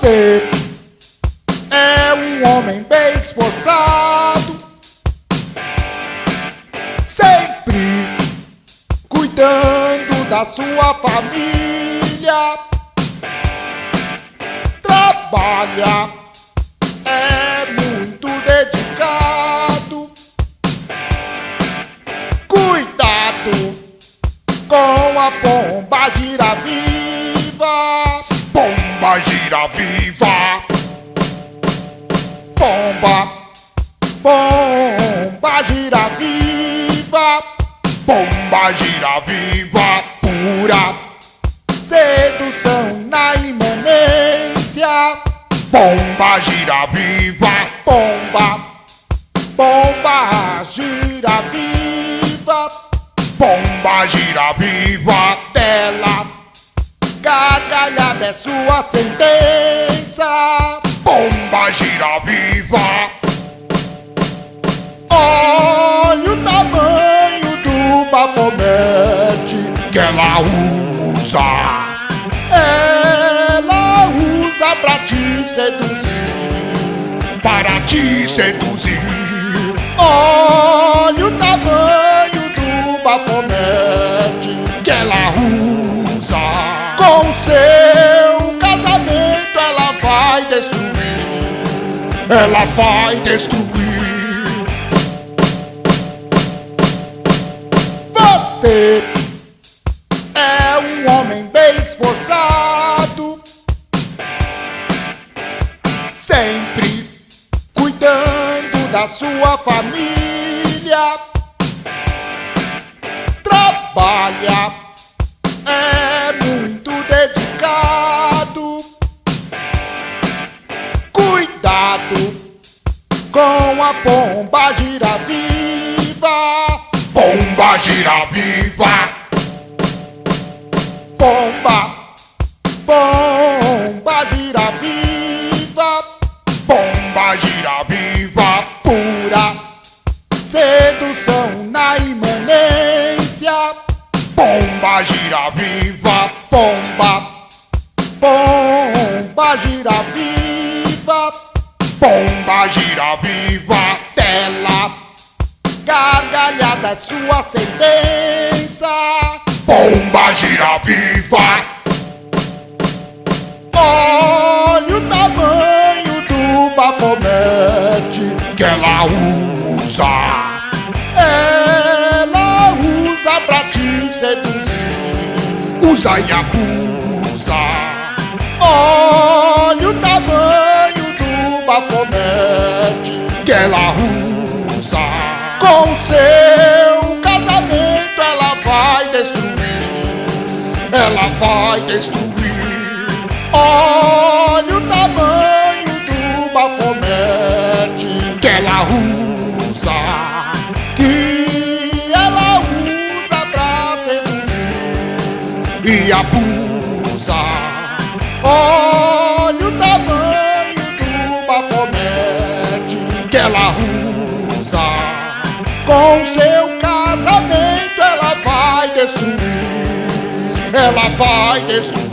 Você é um homem bem esforçado, sempre cuidando da sua família. Trabalha, é muito dedicado. Cuidado com a pomba gira viva. Pomba gira viva, Pomba, pomba gira viva, pomba gira viva, pura. Sedução na imanência. pomba gira viva, Pomba, pomba gira viva, pomba gira viva, gargalhada é sua sentença. pomba gira viva, Olha o tamanho do bafomete. que ela usa, Ela usa pra te seduzir. para te seduzir, Olha vai destruir. ela vai destruir. Você é um homem bem esforçado, sempre cuidando da sua família. Trabalha, é com a pomba gira viva. Pomba gira viva, Pomba, pomba gira viva, pomba gira viva, pura sedução na imanência. pomba gira viva, Pomba, pomba gira viva, pomba gira viva, dela gargalhada é sua sentença. pomba gira viva, Olha o tamanho do bafomete. que ela usa, Ela usa pra te seduzir. usa e abusa, Olha o tamanho ela vai destruir, Olha o tamanho do bafomete. que ela usa, Que ela usa pra seduzir. e abusa, Olha o tamanho do bafomete que ela usa, Com seu casamento ela vai destruir Ela vai destruir